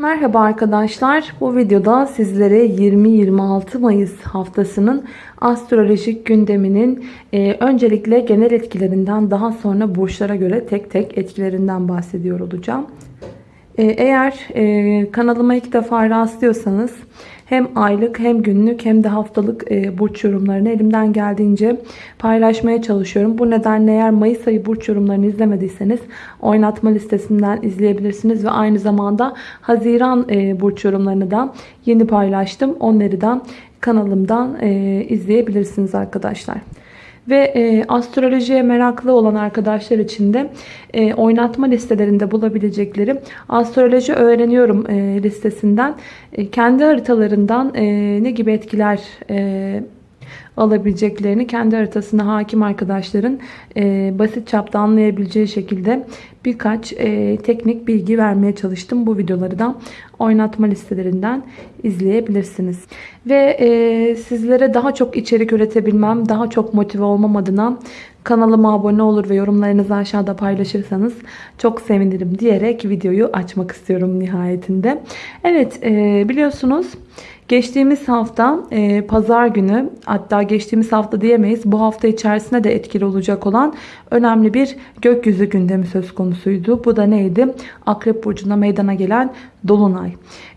Merhaba arkadaşlar. Bu videoda sizlere 20-26 Mayıs haftasının astrolojik gündeminin e, öncelikle genel etkilerinden daha sonra burçlara göre tek tek etkilerinden bahsediyor olacağım. E, eğer e, kanalıma ilk defa rastlıyorsanız hem aylık hem günlük hem de haftalık e, burç yorumlarını elimden geldiğince paylaşmaya çalışıyorum. Bu nedenle eğer Mayıs ayı burç yorumlarını izlemediyseniz oynatma listesinden izleyebilirsiniz ve aynı zamanda Haziran e, burç yorumlarını da yeni paylaştım. Onları da kanalımdan e, izleyebilirsiniz arkadaşlar. Ve e, astrolojiye meraklı olan arkadaşlar için de e, oynatma listelerinde bulabilecekleri astroloji öğreniyorum e, listesinden e, kendi haritalarından e, ne gibi etkiler e, alabileceklerini kendi haritasına hakim arkadaşların e, basit çapta anlayabileceği şekilde birkaç e, teknik bilgi vermeye çalıştım. Bu videoları da oynatma listelerinden izleyebilirsiniz. Ve e, sizlere daha çok içerik üretebilmem, daha çok motive olmam adına kanalıma abone olur ve yorumlarınızı aşağıda paylaşırsanız çok sevinirim diyerek videoyu açmak istiyorum nihayetinde. Evet e, biliyorsunuz Geçtiğimiz hafta e, pazar günü hatta geçtiğimiz hafta diyemeyiz bu hafta içerisinde de etkili olacak olan önemli bir gökyüzü gündemi söz konusuydu. Bu da neydi? Akrep Burcu'na meydana gelen Dolunay.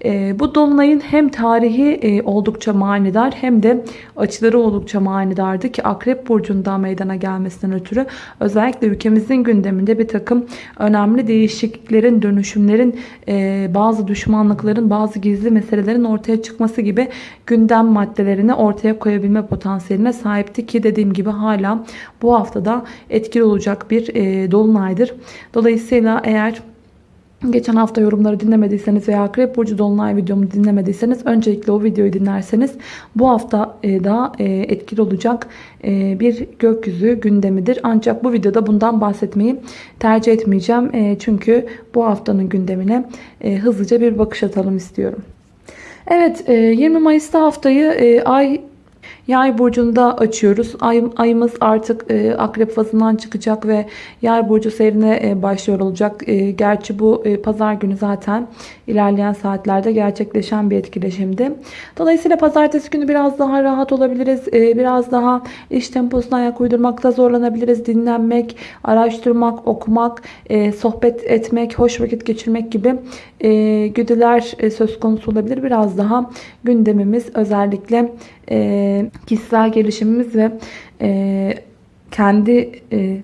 E, bu Dolunay'ın hem tarihi e, oldukça manidar hem de açıları oldukça manidardı ki Akrep Burcu'ndan meydana gelmesinden ötürü özellikle ülkemizin gündeminde bir takım önemli değişikliklerin, dönüşümlerin, e, bazı düşmanlıkların, bazı gizli meselelerin ortaya çıkması gibi gündem maddelerini ortaya koyabilme potansiyeline sahipti ki dediğim gibi hala bu haftada etkili olacak bir e, dolunaydır. Dolayısıyla eğer Geçen hafta yorumları dinlemediyseniz veya Akrep Burcu Dolunay videomu dinlemediyseniz öncelikle o videoyu dinlerseniz bu hafta e, daha e, etkili olacak e, bir gökyüzü gündemidir. Ancak bu videoda bundan bahsetmeyi tercih etmeyeceğim. Çünkü bu haftanın gündemine hızlıca bir bakış atalım istiyorum. Evet 20 Mayıs'ta haftayı ay Yay burcunda açıyoruz. Ay, ayımız artık e, akrep fazından çıkacak ve yay burcu seyrine e, başlıyor olacak. E, gerçi bu e, pazar günü zaten ilerleyen saatlerde gerçekleşen bir etkileşimdi. Dolayısıyla pazartesi günü biraz daha rahat olabiliriz. E, biraz daha iş temposuna ayak uydurmakta zorlanabiliriz. Dinlenmek, araştırmak, okumak, e, sohbet etmek, hoş vakit geçirmek gibi e, güdüler e, söz konusu olabilir. Biraz daha gündemimiz özellikle e, kişisel gelişimimiz ve e, kendi e,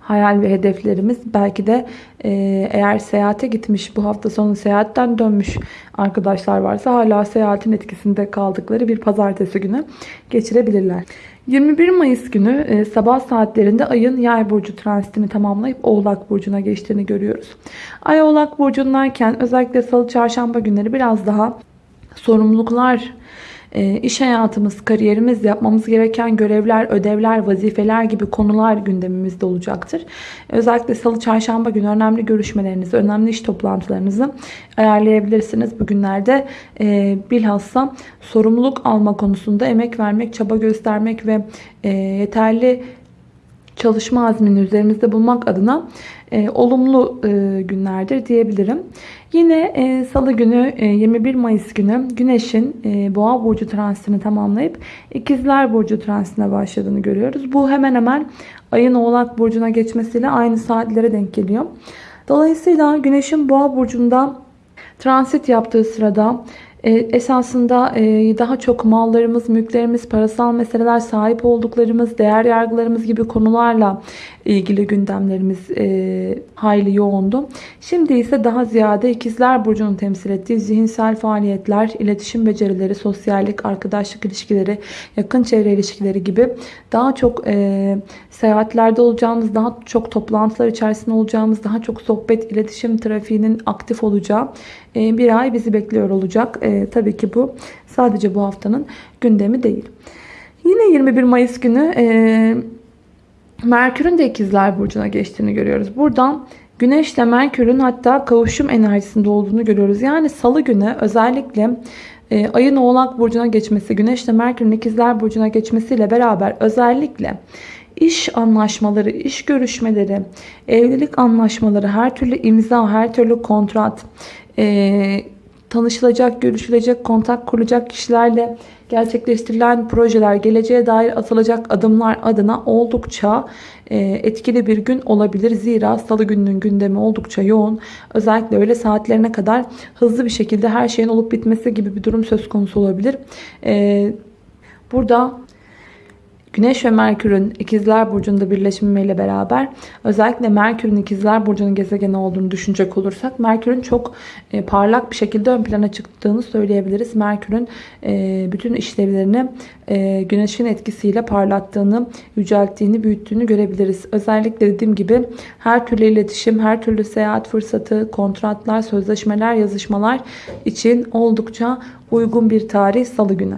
hayal ve hedeflerimiz belki de e, eğer seyahate gitmiş bu hafta sonu seyahatten dönmüş arkadaşlar varsa hala seyahatin etkisinde kaldıkları bir pazartesi günü geçirebilirler. 21 Mayıs günü e, sabah saatlerinde ayın yay burcu transitini tamamlayıp oğlak burcuna geçtiğini görüyoruz. Ay oğlak burcundayken özellikle salı çarşamba günleri biraz daha sorumluluklar iş hayatımız, kariyerimiz, yapmamız gereken görevler, ödevler, vazifeler gibi konular gündemimizde olacaktır. Özellikle salı, çarşamba günü önemli görüşmelerinizi, önemli iş toplantılarınızı ayarlayabilirsiniz. Bugünlerde e, bilhassa sorumluluk alma konusunda emek vermek, çaba göstermek ve e, yeterli çalışma azmini üzerimizde bulmak adına e, olumlu e, günlerdir diyebilirim. Yine e, salı günü e, 21 Mayıs günü Güneş'in e, Boğa burcu transitini tamamlayıp İkizler burcu transitine başladığını görüyoruz. Bu hemen hemen ayın Oğlak burcuna geçmesiyle aynı saatlere denk geliyor. Dolayısıyla Güneş'in Boğa burcunda transit yaptığı sırada e, esasında e, daha çok mallarımız, mülklerimiz, parasal meseleler, sahip olduklarımız, değer yargılarımız gibi konularla ilgili gündemlerimiz e, hayli yoğundu. Şimdi ise daha ziyade ikizler burcunun temsil ettiği zihinsel faaliyetler, iletişim becerileri, sosyallik, arkadaşlık ilişkileri, yakın çevre ilişkileri gibi daha çok e, seyahatlerde olacağımız, daha çok toplantılar içerisinde olacağımız, daha çok sohbet, iletişim trafiğinin aktif olacağı e, bir ay bizi bekliyor olacak. E, tabii ki bu sadece bu haftanın gündemi değil. Yine 21 Mayıs günü e, Merkür'ün de ikizler burcuna geçtiğini görüyoruz. Buradan Güneş ile Merkür'ün hatta kavuşum enerjisinde olduğunu görüyoruz. Yani salı günü özellikle e, ayın oğlak burcuna geçmesi, Güneş ile Merkür'ün ikizler burcuna geçmesiyle beraber özellikle iş anlaşmaları, iş görüşmeleri, evlilik anlaşmaları, her türlü imza, her türlü kontrat, e, tanışılacak, görüşülecek, kontak kurulacak kişilerle gerçekleştirilen projeler, geleceğe dair atılacak adımlar adına oldukça e, etkili bir gün olabilir. Zira salı gününün gündemi oldukça yoğun. Özellikle öğle saatlerine kadar hızlı bir şekilde her şeyin olup bitmesi gibi bir durum söz konusu olabilir. E, burada Güneş ve Merkür'ün ikizler burcunda birleşimiyle beraber özellikle Merkür'ün ikizler burcunun gezegeni olduğunu düşünecek olursak Merkür'ün çok e, parlak bir şekilde ön plana çıktığını söyleyebiliriz. Merkür'ün e, bütün işlevlerini e, Güneş'in etkisiyle parlattığını, yücelttiğini, büyüttüğünü görebiliriz. Özellikle dediğim gibi her türlü iletişim, her türlü seyahat fırsatı, kontratlar, sözleşmeler, yazışmalar için oldukça uygun bir tarih salı günü.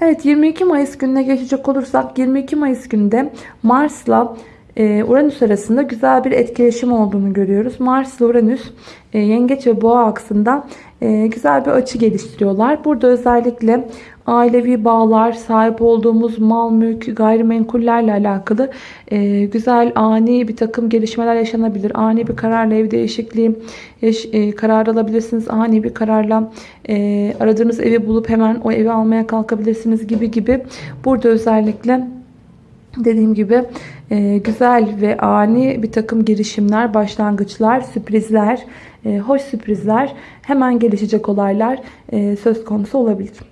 Evet 22 Mayıs gününe geçecek olursak 22 Mayıs günde Mars'la e, Uranüs arasında güzel bir etkileşim olduğunu görüyoruz. Mars ile Uranüs e, Yengeç ve Boğa aksında e, güzel bir açı geliştiriyorlar. Burada özellikle ailevi bağlar, sahip olduğumuz mal, mülk, gayrimenkullerle alakalı e, güzel ani bir takım gelişmeler yaşanabilir. Ani bir kararla ev değişikliği e, karar alabilirsiniz. Ani bir kararla aradığınız evi bulup hemen o evi almaya kalkabilirsiniz gibi gibi. Burada özellikle dediğim gibi e, güzel ve ani bir takım girişimler, başlangıçlar, sürprizler, e, hoş sürprizler, hemen gelişecek olaylar e, söz konusu olabilir.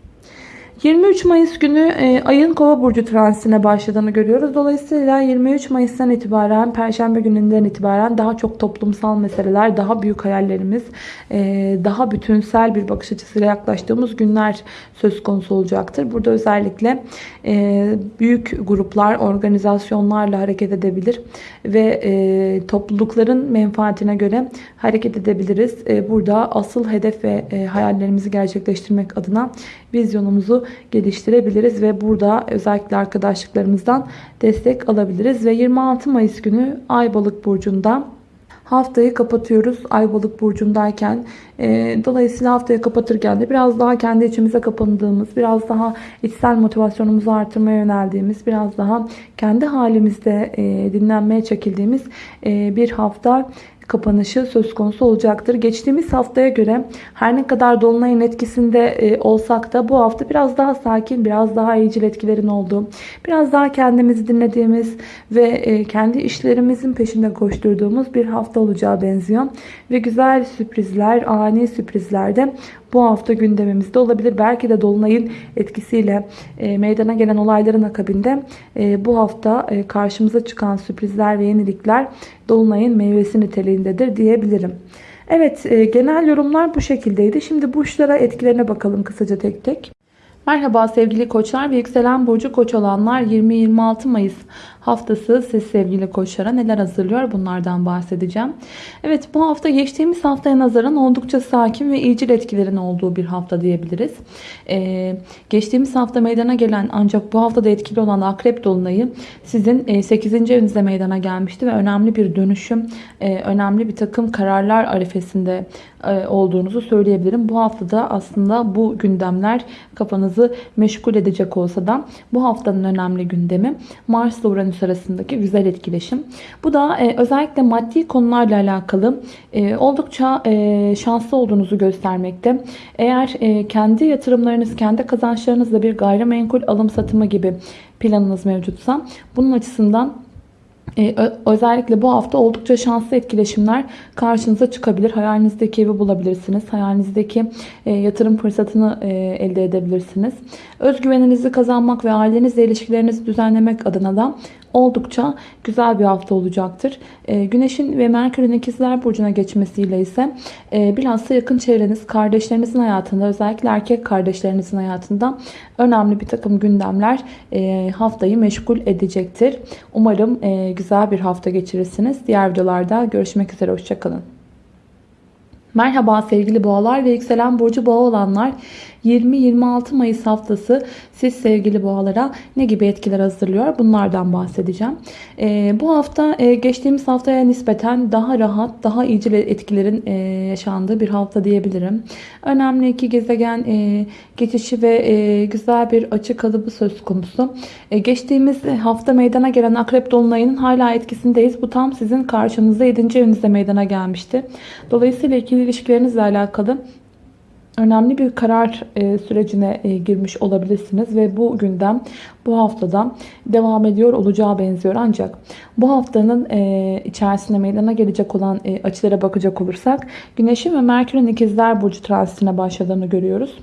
23 Mayıs günü e, ayın kova burcu transitine başladığını görüyoruz. Dolayısıyla 23 Mayıs'tan itibaren Perşembe gününden itibaren daha çok toplumsal meseleler, daha büyük hayallerimiz, e, daha bütünsel bir bakış açısıyla yaklaştığımız günler söz konusu olacaktır. Burada özellikle e, büyük gruplar, organizasyonlarla hareket edebilir ve e, toplulukların menfaatine göre hareket edebiliriz. E, burada asıl hedef ve e, hayallerimizi gerçekleştirmek adına vizyonumuzu geliştirebiliriz ve burada özellikle arkadaşlıklarımızdan destek alabiliriz. Ve 26 Mayıs günü Aybalık burcunda haftayı kapatıyoruz Aybalık burcundayken. E, dolayısıyla haftayı kapatırken de biraz daha kendi içimize kapandığımız, biraz daha içsel motivasyonumuzu artırmaya yöneldiğimiz, biraz daha kendi halimizde e, dinlenmeye çekildiğimiz e, bir hafta kapanışı söz konusu olacaktır. Geçtiğimiz haftaya göre her ne kadar Dolunay'ın etkisinde e, olsak da bu hafta biraz daha sakin, biraz daha iyicil etkilerin olduğu, biraz daha kendimizi dinlediğimiz ve e, kendi işlerimizin peşinde koşturduğumuz bir hafta olacağı benziyor. Ve güzel sürprizler, ani sürprizler de bu hafta gündemimizde olabilir. Belki de Dolunay'ın etkisiyle e, meydana gelen olayların akabinde bu hafta karşımıza çıkan sürprizler ve yenilikler Dolunay'ın meyvesi niteliğindedir diyebilirim. Evet e, genel yorumlar bu şekildeydi. Şimdi burçlara etkilerine bakalım kısaca tek tek. Merhaba sevgili koçlar ve yükselen burcu koç olanlar 20-26 Mayıs haftası siz sevgili koçlara neler hazırlıyor bunlardan bahsedeceğim. Evet bu hafta geçtiğimiz haftaya nazaran oldukça sakin ve iyicil etkilerin olduğu bir hafta diyebiliriz. Ee, geçtiğimiz hafta meydana gelen ancak bu haftada etkili olan akrep dolunayı sizin 8. evinizde meydana gelmişti ve önemli bir dönüşüm, e, önemli bir takım kararlar arifesinde e, olduğunuzu söyleyebilirim. Bu haftada aslında bu gündemler kafanızı meşgul edecek olsa da bu haftanın önemli gündemi Mars ile Uranüs arasındaki güzel etkileşim. Bu da e, özellikle maddi konularla alakalı e, oldukça şanslı olduğunuzu göstermekte. Eğer kendi yatırımlarınız, kendi kazançlarınızla bir gayrimenkul alım satımı gibi planınız mevcutsa bunun açısından ee, özellikle bu hafta oldukça şanslı etkileşimler karşınıza çıkabilir. Hayalinizdeki evi bulabilirsiniz. Hayalinizdeki e, yatırım fırsatını e, elde edebilirsiniz. Özgüveninizi kazanmak ve ailenizle ilişkilerinizi düzenlemek adına da oldukça güzel bir hafta olacaktır. E, Güneşin ve Merkür'ün ikizler burcuna geçmesiyle ise e, bilhassa yakın çevreniz, kardeşlerinizin hayatında özellikle erkek kardeşlerinizin hayatında önemli bir takım gündemler e, haftayı meşgul edecektir. Umarım güzel bir hafta geçirirsiniz. Diğer videolarda görüşmek üzere. Hoşçakalın. Merhaba sevgili boğalar ve yükselen burcu boğa olanlar 20-26 Mayıs haftası siz sevgili boğalara ne gibi etkiler hazırlıyor bunlardan bahsedeceğim. Ee, bu hafta e, geçtiğimiz haftaya nispeten daha rahat daha iyicil etkilerin e, yaşandığı bir hafta diyebilirim. Önemli iki gezegen e, geçişi ve e, güzel bir açı kalıbı söz konusu. E, geçtiğimiz hafta meydana gelen akrep dolunayının hala etkisindeyiz. Bu tam sizin karşınızda 7. evinizde meydana gelmişti. Dolayısıyla ikili ilişkilerinizle alakalı önemli bir karar e, sürecine e, girmiş olabilirsiniz ve bu gündem bu haftada devam ediyor olacağı benziyor. Ancak bu haftanın e, içerisinde meydana gelecek olan açılara bakacak olursak Güneşin ve Merkür'ün ikizler burcu transitine başladığını görüyoruz.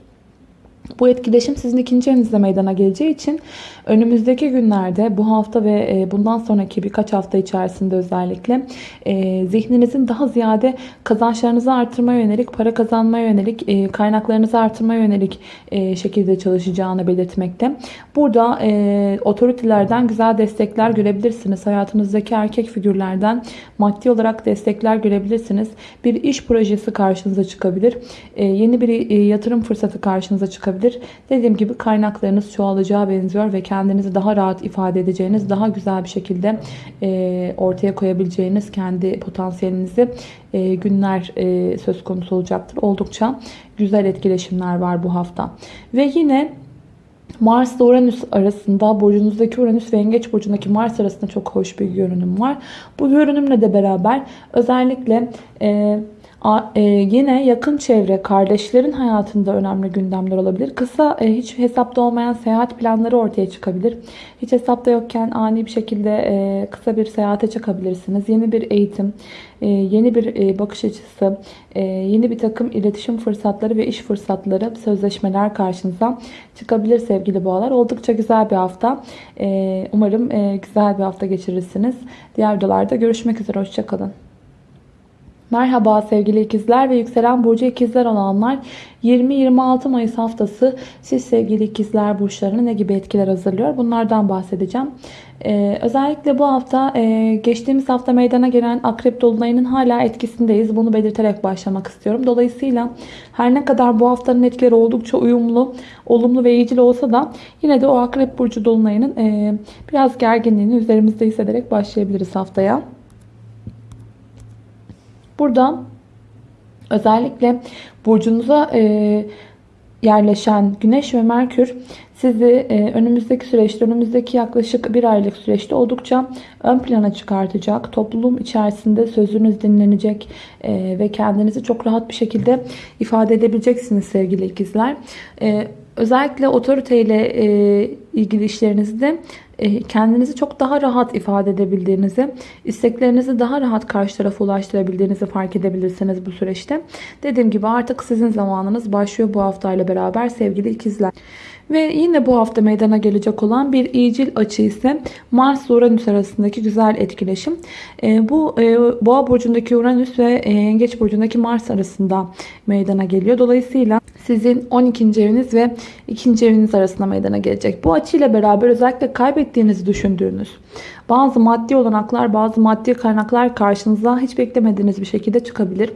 Bu etkileşim sizin ikinci evinizde meydana geleceği için önümüzdeki günlerde bu hafta ve e, bundan sonraki birkaç hafta içerisinde özellikle e, zihninizin daha ziyade kazançlarınızı artırmaya yönelik, para kazanmaya yönelik, e, kaynaklarınızı artırmaya yönelik şekilde çalışacağını belirtmekte. Burada otoritelerden güzel destekler görebilirsiniz. Hayatınızdaki erkek figürlerden maddi olarak destekler görebilirsiniz. Bir iş projesi karşınıza çıkabilir. Yeni bir yatırım fırsatı karşınıza çıkabilir olabilir. Dediğim gibi kaynaklarınız çoğalacağı benziyor ve kendinizi daha rahat ifade edeceğiniz, daha güzel bir şekilde e, ortaya koyabileceğiniz kendi potansiyelinizi e, günler e, söz konusu olacaktır. Oldukça güzel etkileşimler var bu hafta. Ve yine Mars ile Uranüs arasında burcunuzdaki Uranüs ve Yengeç burcundaki Mars arasında çok hoş bir görünüm var. Bu görünümle de beraber özellikle e, yine yakın çevre, kardeşlerin hayatında önemli gündemler olabilir. Kısa, e, hiç hesapta olmayan seyahat planları ortaya çıkabilir. Hiç hesapta yokken ani bir şekilde e, kısa bir seyahate çıkabilirsiniz. Yeni bir eğitim, yeni bir bakış açısı, yeni bir takım iletişim fırsatları ve iş fırsatları, sözleşmeler karşınıza çıkabilir sevgili boğalar. Oldukça güzel bir hafta. Umarım güzel bir hafta geçirirsiniz. Diğer videolarda görüşmek üzere. Hoşçakalın. Merhaba sevgili ikizler ve yükselen burcu ikizler olanlar 20-26 Mayıs haftası siz sevgili ikizler burçlarına ne gibi etkiler hazırlıyor bunlardan bahsedeceğim. Ee, özellikle bu hafta e, geçtiğimiz hafta meydana gelen akrep dolunayının hala etkisindeyiz. Bunu belirterek başlamak istiyorum. Dolayısıyla her ne kadar bu haftanın etkileri oldukça uyumlu, olumlu ve iyicil olsa da yine de o akrep burcu dolunayının e, biraz gerginliğini üzerimizde hissederek başlayabiliriz haftaya. Burada özellikle burcunuza e, yerleşen Güneş ve Merkür sizi e, önümüzdeki süreçte, önümüzdeki yaklaşık bir aylık süreçte oldukça ön plana çıkartacak. Toplum içerisinde sözünüz dinlenecek e, ve kendinizi çok rahat bir şekilde ifade edebileceksiniz sevgili ikizler. E, özellikle otoriteyle e, ilgili işlerinizde e, kendinizi çok daha rahat ifade edebildiğinizi, isteklerinizi daha rahat karşı tarafa ulaştırabildiğinizi fark edebilirsiniz bu süreçte. Dediğim gibi artık sizin zamanınız başlıyor bu haftayla beraber sevgili ikizler. Ve yine bu hafta meydana gelecek olan bir iyicil açı ise Mars Uranüs arasındaki güzel etkileşim. E, bu e, Boğa burcundaki Uranüs ve e, Yengeç burcundaki Mars arasında meydana geliyor. Dolayısıyla sizin 12. eviniz ve 2. eviniz arasında meydana gelecek. Bu açıyla beraber özellikle kaybettiğinizi düşündüğünüz bazı maddi olanaklar, bazı maddi kaynaklar karşınıza hiç beklemediğiniz bir şekilde çıkabilir.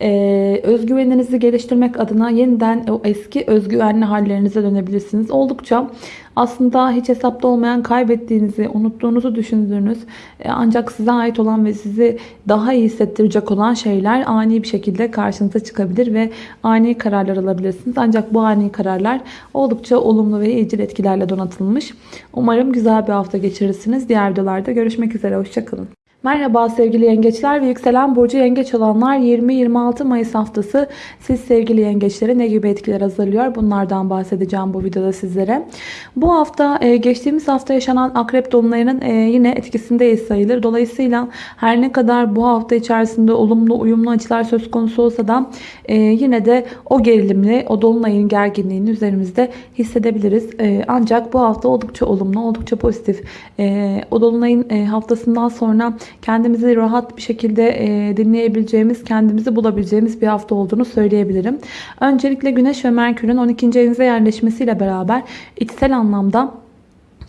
Ee, özgüveninizi geliştirmek adına yeniden o eski özgüvenli hallerinize dönebilirsiniz. Oldukça aslında hiç hesapta olmayan kaybettiğinizi, unuttuğunuzu düşündüğünüz e, ancak size ait olan ve sizi daha iyi hissettirecek olan şeyler ani bir şekilde karşınıza çıkabilir ve ani kararlar alabilirsiniz. Ancak bu ani kararlar oldukça olumlu ve iyicil etkilerle donatılmış. Umarım güzel bir hafta geçirirsiniz. Diğer videolarda görüşmek üzere. Hoşçakalın. Merhaba sevgili yengeçler ve yükselen burcu yengeç olanlar 20-26 Mayıs haftası siz sevgili yengeçlere ne gibi etkiler hazırlıyor bunlardan bahsedeceğim bu videoda sizlere. Bu hafta e, geçtiğimiz hafta yaşanan akrep dolunayının e, yine etkisindeyiz sayılır. Dolayısıyla her ne kadar bu hafta içerisinde olumlu uyumlu açılar söz konusu olsa da e, yine de o gerilimli o dolunayın gerginliğini üzerimizde hissedebiliriz. Ancak bu hafta oldukça olumlu oldukça pozitif. O dolunayın haftasından sonra kendimizi rahat bir şekilde e, dinleyebileceğimiz, kendimizi bulabileceğimiz bir hafta olduğunu söyleyebilirim. Öncelikle Güneş ve Merkür'ün 12. evinize yerleşmesiyle beraber içsel anlamda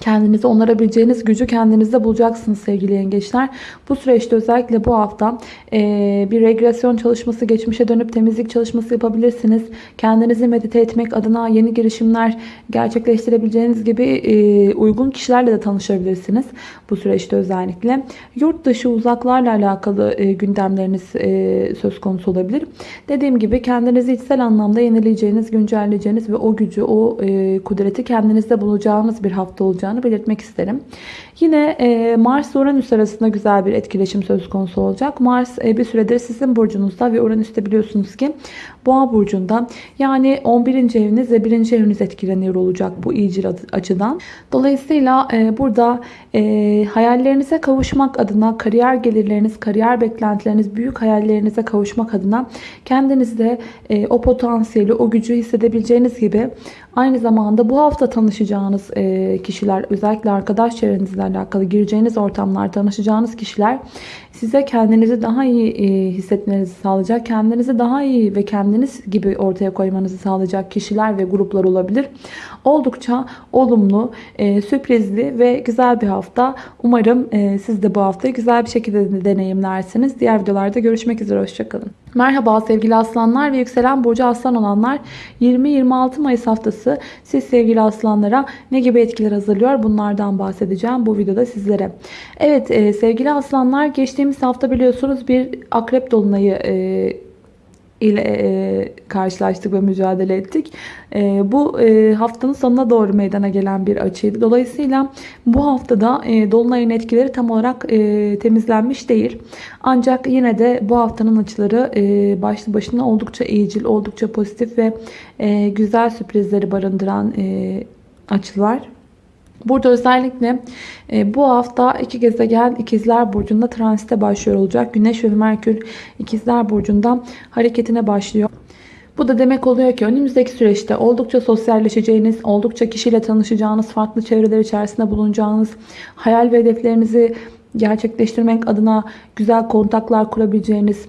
Kendinizi onarabileceğiniz gücü kendinizde bulacaksınız sevgili yengeçler. Bu süreçte özellikle bu hafta e, bir regresyon çalışması, geçmişe dönüp temizlik çalışması yapabilirsiniz. Kendinizi medite etmek adına yeni girişimler gerçekleştirebileceğiniz gibi e, uygun kişilerle de tanışabilirsiniz. Bu süreçte özellikle. Yurt dışı uzaklarla alakalı e, gündemleriniz söz konusu olabilir. Dediğim gibi kendinizi içsel anlamda yenileyeceğiniz, güncelleyeceğiniz ve o gücü, o kudreti kendinizde bulacağınız bir hafta olacak olacağını belirtmek isterim. Yine e, Mars Uranüs arasında güzel bir etkileşim söz konusu olacak. Mars e, bir süredir sizin burcunuzda ve Uranüs'te biliyorsunuz ki Boğa burcunda yani 11. eviniz ve 1. eviniz etkileniyor olacak bu iyicil açıdan. Dolayısıyla e, burada hayallerinize kavuşmak adına kariyer gelirleriniz, kariyer beklentileriniz, büyük hayallerinize kavuşmak adına kendinizde o potansiyeli, o gücü hissedebileceğiniz gibi aynı zamanda bu hafta tanışacağınız kişiler özellikle arkadaş çevrenizle alakalı gireceğiniz ortamlar tanışacağınız kişiler size kendinizi daha iyi e, hissetmenizi sağlayacak, kendinizi daha iyi ve kendiniz gibi ortaya koymanızı sağlayacak kişiler ve gruplar olabilir. Oldukça olumlu, e, sürprizli ve güzel bir hafta. Umarım e, siz de bu haftayı güzel bir şekilde deneyimlersiniz. Diğer videolarda görüşmek üzere. Hoşçakalın. Merhaba sevgili aslanlar ve yükselen burcu aslan olanlar 20-26 Mayıs haftası siz sevgili aslanlara ne gibi etkiler hazırlıyor bunlardan bahsedeceğim bu videoda sizlere. Evet e, sevgili aslanlar geçtiğimiz hafta biliyorsunuz bir akrep dolunayı e, ile e, karşılaştık ve mücadele ettik. E, bu e, haftanın sonuna doğru meydana gelen bir açıydı. Dolayısıyla bu haftada e, Dolunay'ın etkileri tam olarak e, temizlenmiş değil. Ancak yine de bu haftanın açıları e, başlı başına oldukça iyicil, oldukça pozitif ve e, güzel sürprizleri barındıran e, açılar. Burada özellikle e, bu hafta iki gezegen ikizler burcunda transite başlıyor olacak. Güneş ve Merkür ikizler burcunda hareketine başlıyor. Bu da demek oluyor ki önümüzdeki süreçte oldukça sosyalleşeceğiniz, oldukça kişiyle tanışacağınız, farklı çevreler içerisinde bulunacağınız, hayal ve hedeflerinizi gerçekleştirmek adına güzel kontaklar kurabileceğiniz,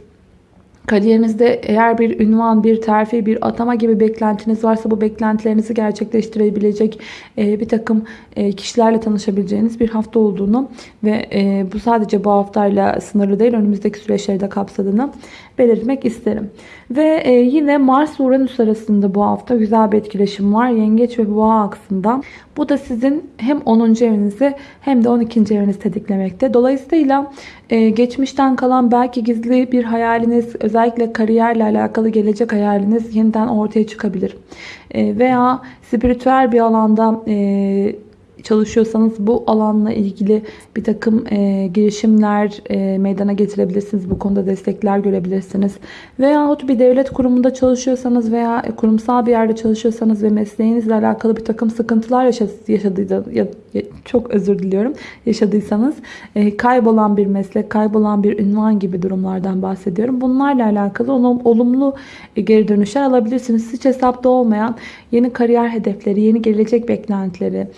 Kariyerinizde eğer bir ünvan, bir terfi, bir atama gibi beklentiniz varsa bu beklentilerinizi gerçekleştirebilecek e, bir takım e, kişilerle tanışabileceğiniz bir hafta olduğunu ve e, bu sadece bu haftayla sınırlı değil önümüzdeki süreçleri de kapsadığını belirtmek isterim. Ve yine Mars-Uranüs arasında bu hafta güzel bir etkileşim var. Yengeç ve Boğa aksında. Bu da sizin hem 10. evinizi hem de 12. evinizi tetiklemekte. Dolayısıyla geçmişten kalan belki gizli bir hayaliniz, özellikle kariyerle alakalı gelecek hayaliniz yeniden ortaya çıkabilir. E, veya spiritüel bir alanda e, çalışıyorsanız bu alanla ilgili bir takım e, girişimler e, meydana getirebilirsiniz. Bu konuda destekler görebilirsiniz. Veyahut bir devlet kurumunda çalışıyorsanız veya kurumsal bir yerde çalışıyorsanız ve mesleğinizle alakalı bir takım sıkıntılar yaşadıysanız ya, çok özür diliyorum yaşadıysanız e, kaybolan bir meslek, kaybolan bir ünvan gibi durumlardan bahsediyorum. Bunlarla alakalı olumlu geri dönüşler alabilirsiniz. Hiç hesapta olmayan yeni kariyer hedefleri, yeni gelecek beklentileri,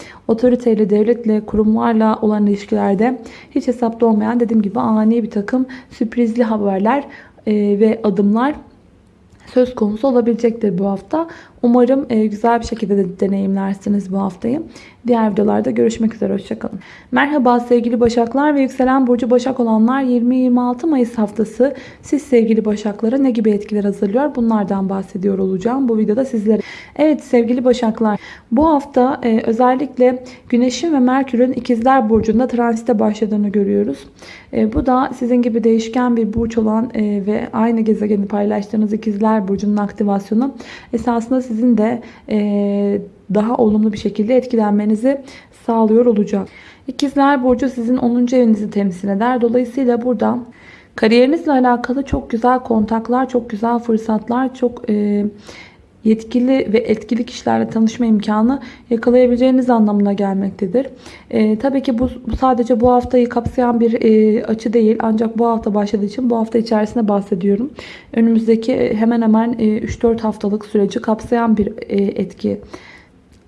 otoriteyle, devletle, kurumlarla olan ilişkilerde hiç hesapta olmayan dediğim gibi ani bir takım sürprizli haberler e, ve adımlar söz konusu olabilecektir bu hafta. Umarım e, güzel bir şekilde de deneyimlersiniz bu haftayı. Diğer videolarda görüşmek üzere. Hoşçakalın. Merhaba sevgili Başaklar ve yükselen burcu Başak olanlar 20-26 Mayıs haftası siz sevgili Başaklara ne gibi etkiler hazırlıyor? Bunlardan bahsediyor olacağım bu videoda sizlere. Evet sevgili Başaklar bu hafta e, özellikle Güneş'in ve Merkür'ün ikizler burcunda transite başladığını görüyoruz. E, bu da sizin gibi değişken bir burç olan ve aynı gezegeni paylaştığınız ikizler burcunun aktivasyonu esasında sizin sizin de e, daha olumlu bir şekilde etkilenmenizi sağlıyor olacak. İkizler Burcu sizin 10. evinizi temsil eder. Dolayısıyla burada kariyerinizle alakalı çok güzel kontaklar, çok güzel fırsatlar, çok e, yetkili ve etkili kişilerle tanışma imkanı yakalayabileceğiniz anlamına gelmektedir. E, tabii ki bu, bu sadece bu haftayı kapsayan bir e, açı değil. Ancak bu hafta başladığı için bu hafta içerisinde bahsediyorum. Önümüzdeki e, hemen hemen e, 3-4 haftalık süreci kapsayan bir e, etki.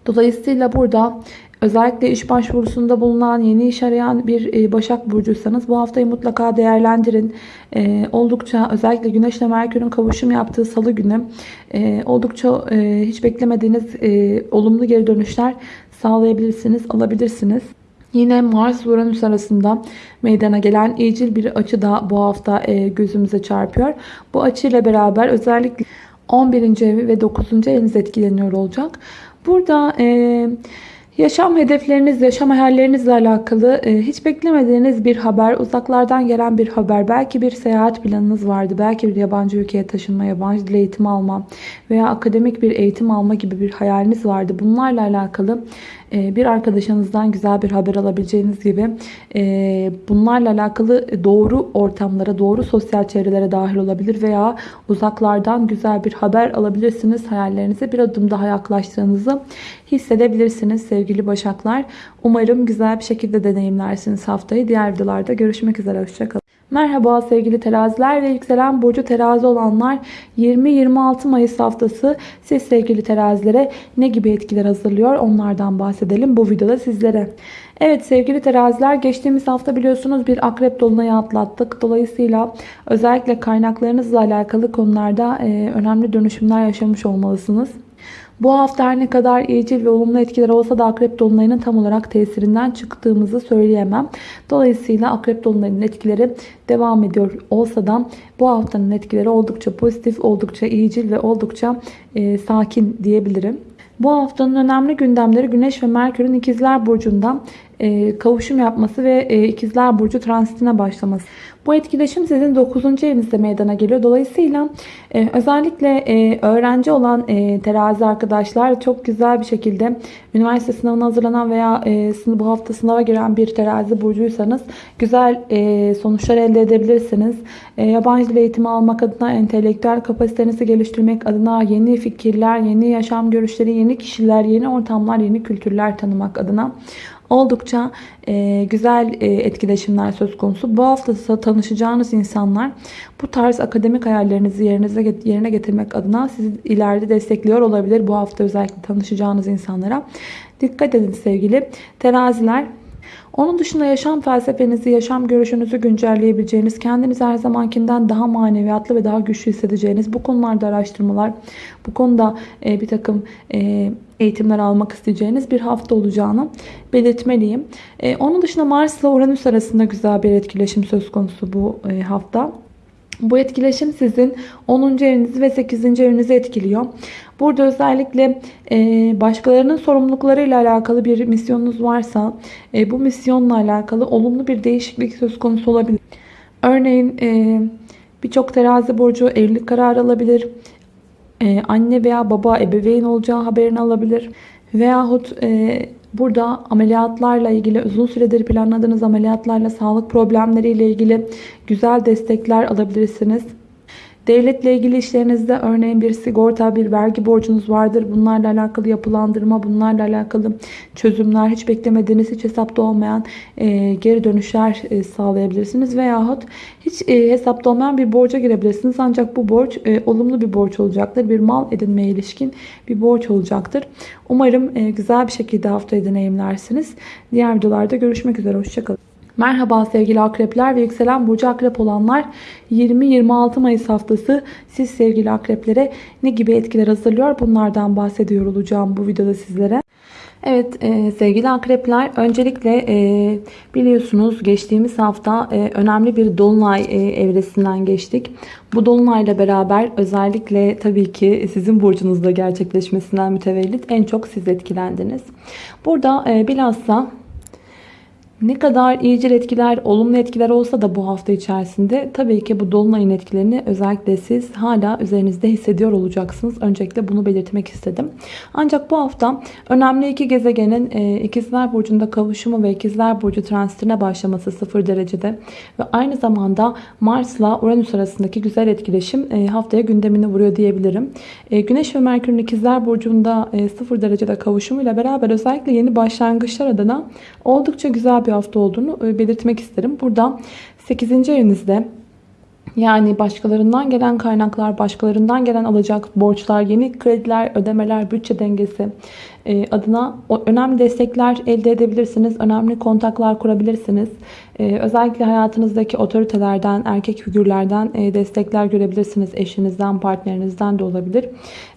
Dolayısıyla burada Özellikle iş başvurusunda bulunan, yeni iş arayan bir e, Başak Burcuysanız bu haftayı mutlaka değerlendirin. E, oldukça özellikle Güneş ile Merkür'ün kavuşum yaptığı salı günü e, oldukça hiç beklemediğiniz olumlu geri dönüşler sağlayabilirsiniz, alabilirsiniz. Yine Mars-Uranüs arasında meydana gelen iyicil bir açı da bu hafta gözümüze çarpıyor. Bu açıyla beraber özellikle 11. evi ve 9. eviniz etkileniyor olacak. Burada... E, Yaşam hedefleriniz, yaşam hayallerinizle alakalı e, hiç beklemediğiniz bir haber, uzaklardan gelen bir haber, belki bir seyahat planınız vardı, belki bir yabancı ülkeye taşınma, yabancı dil eğitimi alma veya akademik bir eğitim alma gibi bir hayaliniz vardı. Bunlarla alakalı bir arkadaşınızdan güzel bir haber alabileceğiniz gibi e, bunlarla alakalı doğru ortamlara, doğru sosyal çevrelere dahil olabilir veya uzaklardan güzel bir haber alabilirsiniz. Hayallerinize bir adım daha yaklaştığınızı hissedebilirsiniz sevgili Başaklar. Umarım güzel bir şekilde deneyimlersiniz haftayı. Diğer videolarda görüşmek üzere. Hoşçakalın. Merhaba sevgili teraziler ve yükselen burcu terazi olanlar 20-26 Mayıs haftası siz sevgili terazilere ne gibi etkiler hazırlıyor onlardan bahsedelim bu videoda sizlere. Evet sevgili teraziler geçtiğimiz hafta biliyorsunuz bir akrep dolunayı atlattık. Dolayısıyla özellikle kaynaklarınızla alakalı konularda önemli dönüşümler yaşamış olmalısınız. Bu hafta her ne kadar iyicil ve olumlu etkiler olsa da Akrep Dolunay'ın tam olarak tesirinden çıktığımızı söyleyemem. Dolayısıyla Akrep Dolunay'ın etkileri devam ediyor olsa da bu haftanın etkileri oldukça pozitif, oldukça iyicil ve oldukça e, sakin diyebilirim. Bu haftanın önemli gündemleri Güneş ve Merkür'ün İkizler Burcu'ndan e, kavuşum yapması ve e, İkizler Burcu transitine başlaması. Bu etkileşim sizin 9. evinizde meydana geliyor. Dolayısıyla e, özellikle öğrenci olan terazi arkadaşlar çok güzel bir şekilde üniversite sınavına hazırlanan veya bu hafta sınava giren bir terazi burcuysanız güzel sonuçlar elde edebilirsiniz. Yabancı dil eğitimi almak adına, entelektüel kapasitenizi geliştirmek adına, yeni fikirler, yeni yaşam görüşleri, yeni kişiler, yeni ortamlar, yeni kültürler tanımak adına oldukça e, güzel e, etkileşimler söz konusu. Bu hafta tanışacağınız insanlar bu tarz akademik hayallerinizi yerinize, yerine getirmek adına sizi ileride destekliyor olabilir. Bu hafta özellikle tanışacağınız insanlara. Dikkat edin sevgili teraziler. Onun dışında yaşam felsefenizi, yaşam görüşünüzü güncelleyebileceğiniz, kendinizi her zamankinden daha maneviyatlı ve daha güçlü hissedeceğiniz bu konularda araştırmalar, bu konuda e, bir takım e, eğitimler almak isteyeceğiniz bir hafta olacağını belirtmeliyim. E, onun dışında Mars ile Uranüs arasında güzel bir etkileşim söz konusu bu e, hafta. Bu etkileşim sizin 10. evinizi ve 8. evinizi etkiliyor. Burada özellikle e, başkalarının sorumluluklarıyla alakalı bir misyonunuz varsa e, bu misyonla alakalı olumlu bir değişiklik söz konusu olabilir. Örneğin e, birçok terazi burcu evlilik kararı alabilir. Anne veya baba ebeveyn olacağı haberini alabilir. Veyahut Burada ameliyatlarla ilgili uzun süredir planladığınız ameliyatlarla sağlık problemleriyle ilgili güzel destekler alabilirsiniz. Devletle ilgili işlerinizde örneğin bir sigorta, bir vergi borcunuz vardır. Bunlarla alakalı yapılandırma, bunlarla alakalı çözümler, hiç beklemediğiniz, hiç hesapta olmayan e, geri dönüşler e, sağlayabilirsiniz. Veyahut hiç e, hesapta olmayan bir borca girebilirsiniz. Ancak bu borç e, olumlu bir borç olacaktır. Bir mal edinmeye ilişkin bir borç olacaktır. Umarım e, güzel bir şekilde haftayı deneyimlersiniz. Diğer videolarda görüşmek üzere. Hoşçakalın. Merhaba sevgili akrepler ve yükselen burcu akrep olanlar 20-26 Mayıs haftası siz sevgili akreplere ne gibi etkiler hazırlıyor bunlardan bahsediyor olacağım bu videoda sizlere. Evet e, sevgili akrepler öncelikle e, biliyorsunuz geçtiğimiz hafta e, önemli bir dolunay e, evresinden geçtik. Bu dolunayla beraber özellikle tabii ki sizin burcunuzda gerçekleşmesinden mütevellit en çok siz etkilendiniz. Burada e, bilhassa ne kadar iyicil etkiler, olumlu etkiler olsa da bu hafta içerisinde tabii ki bu dolunayın etkilerini özellikle siz hala üzerinizde hissediyor olacaksınız. Öncelikle bunu belirtmek istedim. Ancak bu hafta önemli iki gezegenin e, ikizler burcunda kavuşumu ve ikizler burcu transitine başlaması 0 derecede ve aynı zamanda Mars'la Uranüs arasındaki güzel etkileşim e, haftaya gündemini vuruyor diyebilirim. E, Güneş ve Merkür'ün ikizler burcunda 0 derecede kavuşumuyla beraber özellikle yeni başlangıçlar adına oldukça güzel bir hafta olduğunu e, belirtmek isterim. Burada 8. evinizde yani başkalarından gelen kaynaklar, başkalarından gelen alacak borçlar, yeni krediler, ödemeler, bütçe dengesi e, adına önemli destekler elde edebilirsiniz. Önemli kontaklar kurabilirsiniz. E, özellikle hayatınızdaki otoritelerden, erkek figürlerden destekler görebilirsiniz. Eşinizden, partnerinizden de olabilir.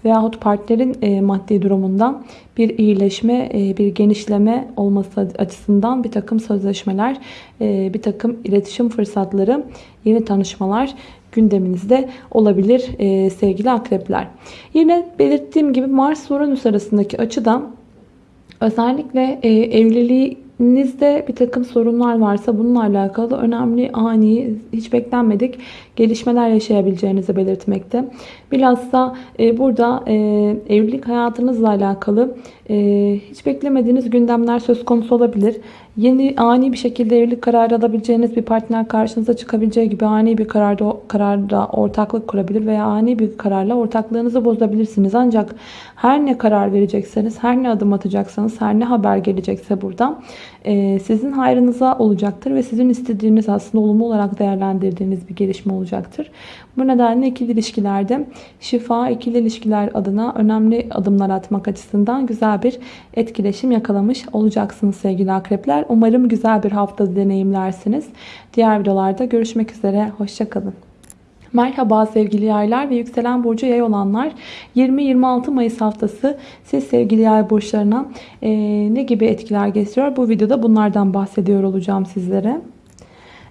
Veyahut partnerin maddi durumundan bir iyileşme, bir genişleme olması açısından bir takım sözleşmeler, bir takım iletişim fırsatları, yeni tanışmalar gündeminizde olabilir e, sevgili akrepler. Yine belirttiğim gibi Mars Uranüs arasındaki açıdan Özellikle e, evliliğinizde bir takım sorunlar varsa bununla alakalı önemli, ani, hiç beklenmedik gelişmeler yaşayabileceğinizi belirtmekte. Bilhassa e, burada e, evlilik hayatınızla alakalı hiç beklemediğiniz gündemler söz konusu olabilir. Yeni ani bir şekilde evlilik kararı alabileceğiniz bir partner karşınıza çıkabileceği gibi ani bir kararda, kararda ortaklık kurabilir veya ani bir kararla ortaklığınızı bozabilirsiniz. Ancak her ne karar verecekseniz, her ne adım atacaksanız, her ne haber gelecekse burada e, sizin hayrınıza olacaktır ve sizin istediğiniz aslında olumlu olarak değerlendirdiğiniz bir gelişme olacaktır. Bu nedenle ikili ilişkilerde şifa, ikili ilişkiler adına önemli adımlar atmak açısından güzel bir etkileşim yakalamış olacaksınız sevgili akrepler. Umarım güzel bir hafta deneyimlersiniz. Diğer videolarda görüşmek üzere. Hoşçakalın. Merhaba sevgili yaylar ve yükselen burcu yay olanlar 20-26 Mayıs haftası siz sevgili yay burçlarına e, ne gibi etkiler getiriyor? Bu videoda bunlardan bahsediyor olacağım sizlere.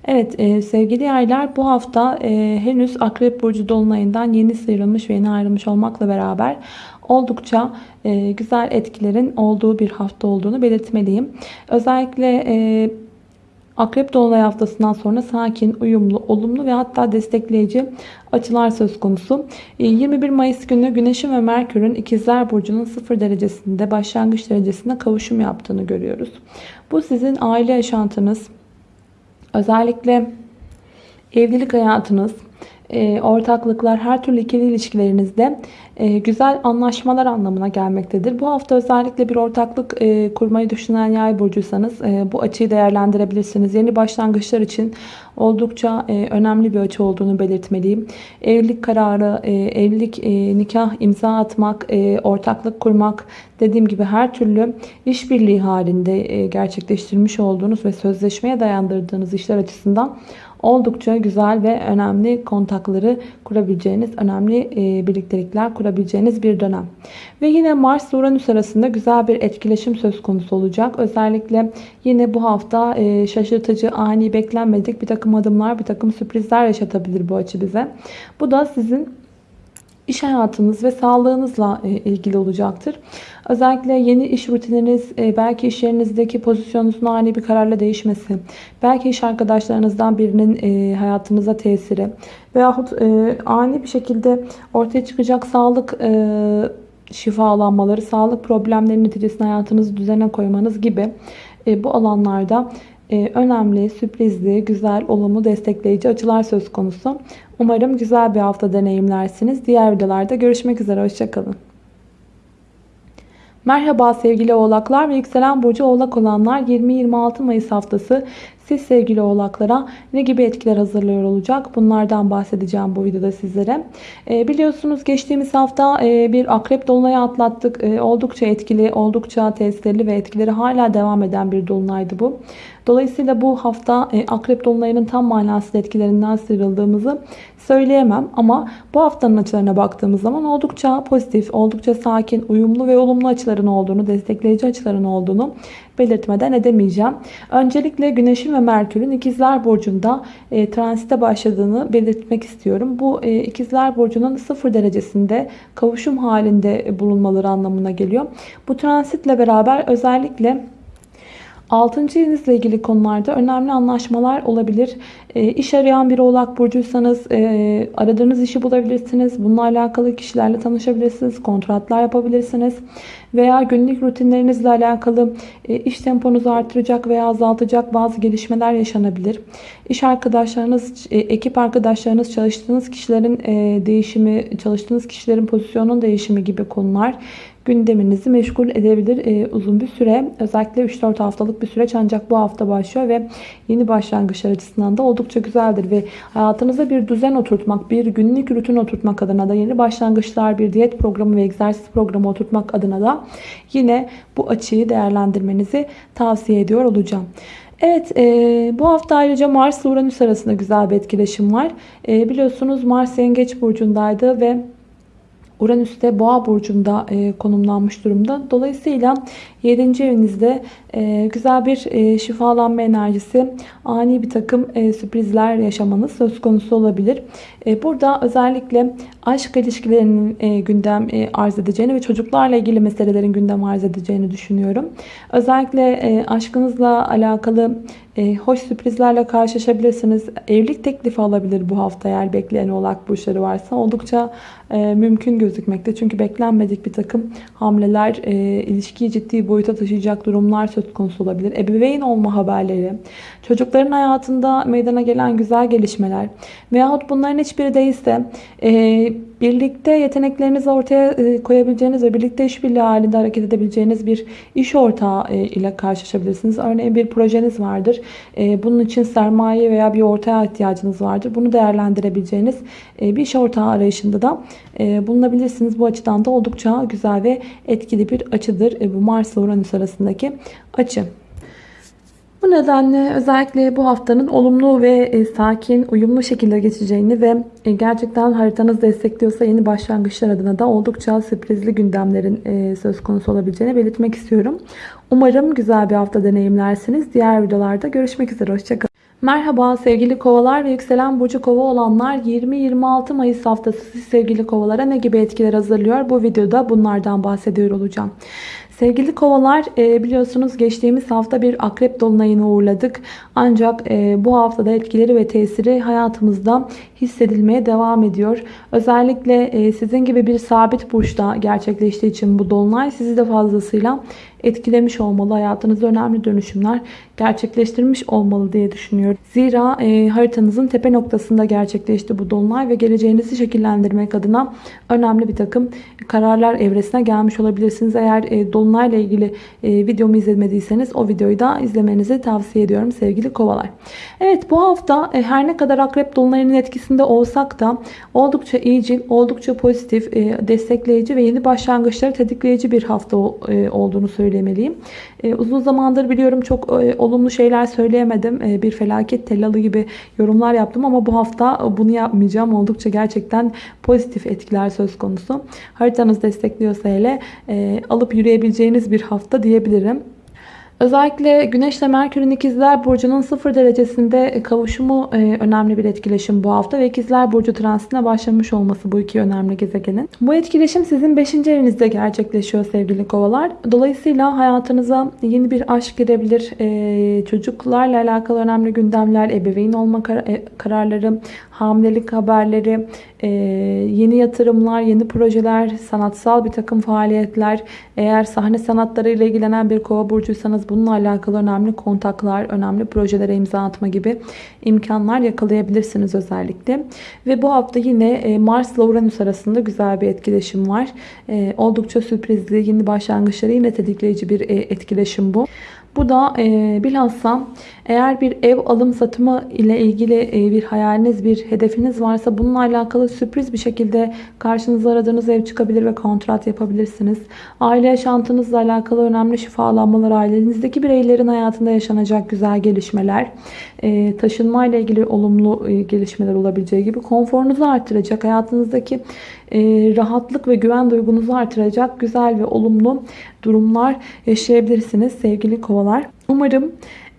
Evet e, sevgili yaylar bu hafta e, henüz Akrep Burcu Dolunay'ından yeni sıyrılmış ve yeni ayrılmış olmakla beraber oldukça e, güzel etkilerin olduğu bir hafta olduğunu belirtmeliyim. Özellikle e, Akrep Dolunay haftasından sonra sakin, uyumlu, olumlu ve hatta destekleyici açılar söz konusu. 21 e, Mayıs günü Güneş'in ve Merkür'ün İkizler Burcu'nun 0 derecesinde başlangıç derecesinde kavuşum yaptığını görüyoruz. Bu sizin aile yaşantınız, özellikle evlilik hayatınız, ortaklıklar, her türlü ikili ilişkilerinizde e, güzel anlaşmalar anlamına gelmektedir. Bu hafta özellikle bir ortaklık e, kurmayı düşünen yay burcuysanız bu açıyı değerlendirebilirsiniz. Yeni başlangıçlar için oldukça önemli bir açı olduğunu belirtmeliyim. Evlilik kararı, evlilik, nikah imza atmak, ortaklık kurmak dediğim gibi her türlü işbirliği halinde gerçekleştirmiş olduğunuz ve sözleşmeye dayandırdığınız işler açısından oldukça güzel ve önemli kontakları kurabileceğiniz, önemli e, birliktelikler kurabileceğiniz bir dönem. Ve yine Mars Uranüs arasında güzel bir etkileşim söz konusu olacak. Özellikle yine bu hafta e, şaşırtıcı, ani, beklenmedik bir takım adımlar, bir takım sürprizler yaşatabilir bu açı bize. Bu da sizin iş hayatınız ve sağlığınızla e, ilgili olacaktır. Özellikle yeni iş rutininiz, e, belki iş yerinizdeki pozisyonunuzun ani bir kararla değişmesi, belki iş arkadaşlarınızdan birinin e, hayatınıza tesiri veyahut ani bir şekilde ortaya çıkacak sağlık şifalanmaları, sağlık problemleri neticesinde hayatınızı düzene koymanız gibi bu alanlarda önemli, sürprizli, güzel, olumlu, destekleyici açılar söz konusu. Umarım güzel bir hafta deneyimlersiniz. Diğer videolarda görüşmek üzere. Hoşçakalın. Merhaba sevgili oğlaklar ve yükselen burcu oğlak olanlar 20-26 Mayıs haftası siz sevgili oğlaklara ne gibi etkiler hazırlıyor olacak? Bunlardan bahsedeceğim bu videoda sizlere. E, biliyorsunuz geçtiğimiz hafta e, bir akrep dolunayı atlattık. E, oldukça etkili, oldukça tesirli ve etkileri hala devam eden bir dolunaydı bu. Dolayısıyla bu hafta e, akrep dolunayının tam manasıyla etkilerinden sıyrıldığımızı söyleyemem. Ama bu haftanın açılarına baktığımız zaman oldukça pozitif, oldukça sakin, uyumlu ve olumlu açıların olduğunu, destekleyici açıların olduğunu belirtmeden edemeyeceğim. Öncelikle Güneş'in ve Merkür'ün İkizler Burcu'nda e, transite başladığını belirtmek istiyorum. Bu e, İkizler Burcu'nun sıfır derecesinde kavuşum halinde bulunmaları anlamına geliyor. Bu transitle beraber özellikle 6. evinizle ilgili konularda önemli anlaşmalar olabilir. E, iş arayan bir oğlak burcuysanız e, aradığınız işi bulabilirsiniz. Bununla alakalı kişilerle tanışabilirsiniz. Kontratlar yapabilirsiniz. Veya günlük rutinlerinizle alakalı e, iş temponuzu artıracak veya azaltacak bazı gelişmeler yaşanabilir. İş arkadaşlarınız, e, ekip arkadaşlarınız, çalıştığınız kişilerin e, değişimi, çalıştığınız kişilerin pozisyonun değişimi gibi konular gündeminizi meşgul edebilir e, uzun bir süre. Özellikle 3-4 haftalık bir süreç ancak bu hafta başlıyor ve yeni başlangıçlar açısından da oldukça güzeldir. Ve hayatınıza bir düzen oturtmak, bir günlük rutin oturtmak adına da yeni başlangıçlar, bir diyet programı ve egzersiz programı oturtmak adına da yine bu açıyı değerlendirmenizi tavsiye ediyor olacağım. Evet e, bu hafta ayrıca Mars Uranüs arasında güzel bir etkileşim var. E, biliyorsunuz Mars Yengeç Burcu'ndaydı ve Uranüs de Boğa burcunda e, konumlanmış durumda. Dolayısıyla 7. evinizde e, güzel bir e, şifalanma enerjisi, ani bir takım e, sürprizler yaşamanız söz konusu olabilir. E, burada özellikle aşk ilişkilerinin e, gündem e, arz edeceğini ve çocuklarla ilgili meselelerin gündem arz edeceğini düşünüyorum. Özellikle e, aşkınızla alakalı e, hoş sürprizlerle karşılaşabilirsiniz. Evlilik teklifi alabilir bu hafta eğer bekleyen oğlak burçları varsa. Oldukça e, mümkün gözükmekte. Çünkü beklenmedik bir takım hamleler, e, ilişkiyi ciddi boyuta taşıyacak durumlar söz konusu olabilir. Ebeveyn olma haberleri, çocukların hayatında meydana gelen güzel gelişmeler veyahut bunların hiçbiri değilse e, birlikte yeteneklerinizi ortaya e, koyabileceğiniz ve birlikte işbirliği halinde hareket edebileceğiniz bir iş ortağı e, ile karşılaşabilirsiniz. Örneğin bir projeniz vardır. E, bunun için sermaye veya bir ortaya ihtiyacınız vardır. Bunu değerlendirebileceğiniz bir iş ortağı arayışında da bulunabilirsiniz. Bu açıdan da oldukça güzel ve etkili bir açıdır. Bu Mars ile Uranüs arasındaki açı. Nedenle özellikle bu haftanın olumlu ve e, sakin, uyumlu şekilde geçeceğini ve e, gerçekten haritanız destekliyorsa yeni başlangıçlar adına da oldukça sürprizli gündemlerin e, söz konusu olabileceğini belirtmek istiyorum. Umarım güzel bir hafta deneyimlersiniz. Diğer videolarda görüşmek üzere. Hoşçakalın. Merhaba sevgili kovalar ve yükselen burcu kova olanlar 20-26 Mayıs haftası siz sevgili kovalara ne gibi etkiler hazırlıyor? Bu videoda bunlardan bahsediyor olacağım. Sevgili kovalar e, biliyorsunuz geçtiğimiz hafta bir akrep dolunayını uğurladık. Ancak e, bu haftada etkileri ve tesiri hayatımızda hissedilmeye devam ediyor. Özellikle e, sizin gibi bir sabit burçta gerçekleştiği için bu dolunay sizi de fazlasıyla etkilemiş olmalı. Hayatınızda önemli dönüşümler gerçekleştirmiş olmalı diye düşünüyorum. Zira e, haritanızın tepe noktasında gerçekleşti bu dolunay ve geleceğinizi şekillendirmek adına önemli bir takım kararlar evresine gelmiş olabilirsiniz. Eğer e, dolunayla ilgili e, videomu izlemediyseniz o videoyu da izlemenizi tavsiye ediyorum sevgili kovalar. Evet bu hafta e, her ne kadar akrep dolunayının etkisinde olsak da oldukça iyicil, oldukça pozitif, e, destekleyici ve yeni başlangıçları tetikleyici bir hafta e, olduğunu söylemeliyim. E, uzun zamandır biliyorum çok e, olumlu şeyler söyleyemedim. E, bir felaket tellalı gibi yorumlar yaptım ama bu hafta bunu yapmayacağım. Oldukça gerçekten pozitif etkiler söz konusu. Haritanız destekliyorsa hele e, alıp yürüyebileceğiniz bir hafta diyebilirim. Özellikle Güneş ile Merkür'ün ikizler Burcu'nun 0 derecesinde kavuşumu e, önemli bir etkileşim bu hafta ve ikizler Burcu transitine başlamış olması bu iki önemli gezegenin. Bu etkileşim sizin 5. evinizde gerçekleşiyor sevgili kovalar. Dolayısıyla hayatınıza yeni bir aşk girebilir. E, çocuklarla alakalı önemli gündemler, ebeveyn olma kar e, kararları, hamilelik haberleri, e, yeni yatırımlar, yeni projeler, sanatsal bir takım faaliyetler. Eğer sahne sanatları ile ilgilenen bir kova burcuysanız bununla alakalı önemli kontaklar, önemli projelere imza atma gibi imkanlar yakalayabilirsiniz özellikle. Ve bu hafta yine e, Mars ile Uranüs arasında güzel bir etkileşim var. E, oldukça sürprizli, yeni başlangıçları yine tetikleyici bir e, etkileşim bu. Bu da e, bilhassa eğer bir ev alım satımı ile ilgili e, bir hayaliniz, bir hedefiniz varsa bununla alakalı sürpriz bir şekilde karşınıza aradığınız ev çıkabilir ve kontrat yapabilirsiniz. Aile yaşantınızla alakalı önemli şifalanmalar, ailenizdeki bireylerin hayatında yaşanacak güzel gelişmeler, e, taşınma ile ilgili olumlu e, gelişmeler olabileceği gibi konforunuzu artıracak, hayatınızdaki rahatlık ve güven duygunuzu artıracak güzel ve olumlu durumlar yaşayabilirsiniz sevgili kovalar. Umarım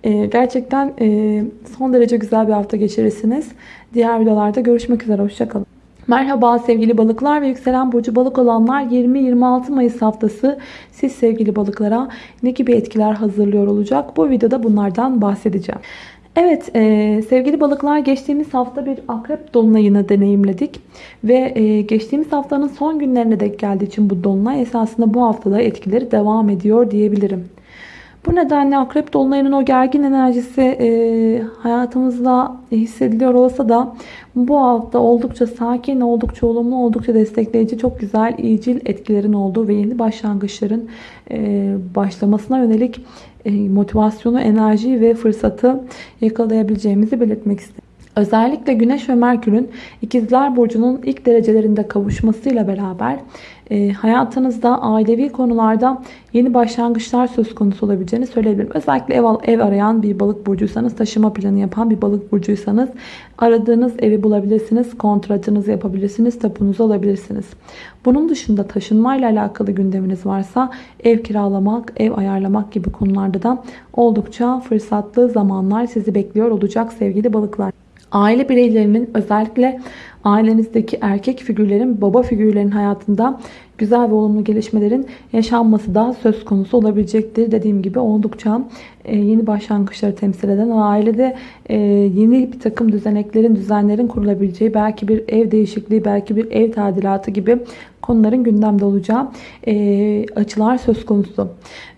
e, gerçekten e, son derece güzel bir hafta geçirirsiniz. Diğer videolarda görüşmek üzere. Hoşçakalın. Merhaba sevgili balıklar ve yükselen burcu balık olanlar 20-26 Mayıs haftası siz sevgili balıklara ne gibi etkiler hazırlıyor olacak? Bu videoda bunlardan bahsedeceğim. Evet e, sevgili balıklar geçtiğimiz hafta bir akrep dolunayını deneyimledik. Ve e, geçtiğimiz haftanın son günlerine denk geldiği için bu dolunay esasında bu haftada etkileri devam ediyor diyebilirim. Bu nedenle akrep dolunayının o gergin enerjisi e, hayatımızda hissediliyor olsa da bu hafta oldukça sakin, oldukça olumlu, oldukça destekleyici, çok güzel, iyicil etkilerin olduğu ve yeni başlangıçların e, başlamasına yönelik motivasyonu, enerjiyi ve fırsatı yakalayabileceğimizi belirtmek istedim. Özellikle Güneş ve Merkür'ün İkizler Burcu'nun ilk derecelerinde kavuşmasıyla beraber E, hayatınızda ailevi konularda yeni başlangıçlar söz konusu olabileceğini söyleyebilirim. Özellikle ev, ev arayan bir balık burcuysanız, taşıma planı yapan bir balık burcuysanız aradığınız evi bulabilirsiniz, kontratınızı yapabilirsiniz, tapunuzu alabilirsiniz. Bunun dışında taşınmayla alakalı gündeminiz varsa ev kiralamak, ev ayarlamak gibi konularda da oldukça fırsatlı zamanlar sizi bekliyor olacak sevgili balıklar. Aile bireylerinin özellikle ailenizdeki erkek figürlerin, baba figürlerin hayatında güzel ve olumlu gelişmelerin yaşanması da söz konusu olabilecektir. Dediğim gibi oldukça e, yeni başlangıçları temsil eden ailede e, yeni bir takım düzeneklerin, düzenlerin kurulabileceği, belki bir ev değişikliği, belki bir ev tadilatı gibi konuların gündemde olacağı e, açılar söz konusu.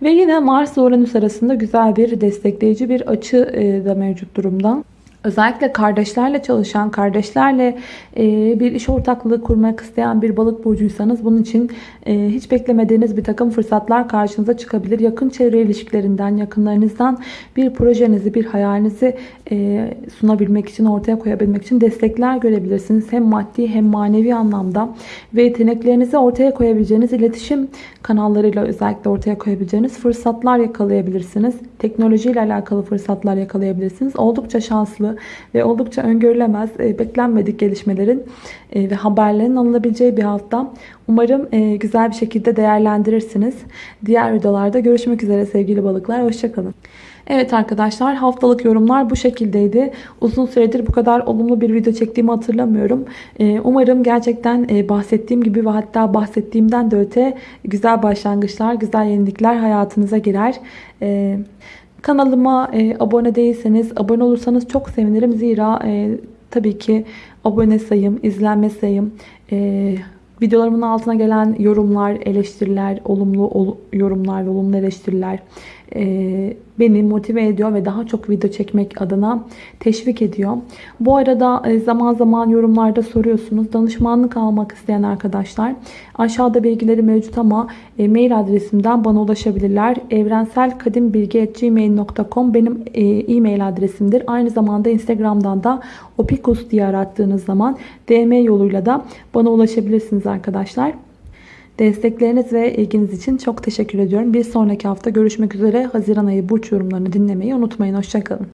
Ve yine Mars ve Uranüs arasında güzel bir destekleyici bir açı da mevcut durumda. Özellikle kardeşlerle çalışan, kardeşlerle e, bir iş ortaklığı kurmak isteyen bir balık burcuysanız bunun için e, hiç beklemediğiniz bir takım fırsatlar karşınıza çıkabilir. Yakın çevre ilişkilerinden, yakınlarınızdan bir projenizi, bir hayalinizi e, sunabilmek için, ortaya koyabilmek için destekler görebilirsiniz. Hem maddi hem manevi anlamda ve yeteneklerinizi ortaya koyabileceğiniz iletişim kanallarıyla özellikle ortaya koyabileceğiniz fırsatlar yakalayabilirsiniz. Teknolojiyle alakalı fırsatlar yakalayabilirsiniz. Oldukça şanslı ve oldukça öngörülemez, e, beklenmedik gelişmelerin e, ve haberlerin alınabileceği bir hafta. Umarım e, güzel bir şekilde değerlendirirsiniz. Diğer videolarda görüşmek üzere sevgili balıklar. Hoşçakalın. Evet arkadaşlar haftalık yorumlar bu şekildeydi. Uzun süredir bu kadar olumlu bir video çektiğimi hatırlamıyorum. Umarım gerçekten bahsettiğim gibi ve hatta bahsettiğimden de öte güzel başlangıçlar, güzel yenilikler hayatınıza girer. Kanalıma abone değilseniz, abone olursanız çok sevinirim. Zira tabii ki abone sayım, izlenme sayım, videolarımın altına gelen yorumlar, eleştiriler, olumlu yorumlar ve olumlu eleştiriler beni motive ediyor ve daha çok video çekmek adına teşvik ediyor. Bu arada e, zaman zaman yorumlarda soruyorsunuz. Danışmanlık almak isteyen arkadaşlar aşağıda bilgileri mevcut ama e, mail adresimden bana ulaşabilirler. evrenselkadimbilgi.gmail.com benim e, e-mail adresimdir. Aynı zamanda Instagram'dan da opikus diye arattığınız zaman DM yoluyla da bana ulaşabilirsiniz arkadaşlar. Destekleriniz ve ilginiz için çok teşekkür ediyorum. Bir sonraki hafta görüşmek üzere. Haziran ayı burç yorumlarını dinlemeyi unutmayın. Hoşçakalın.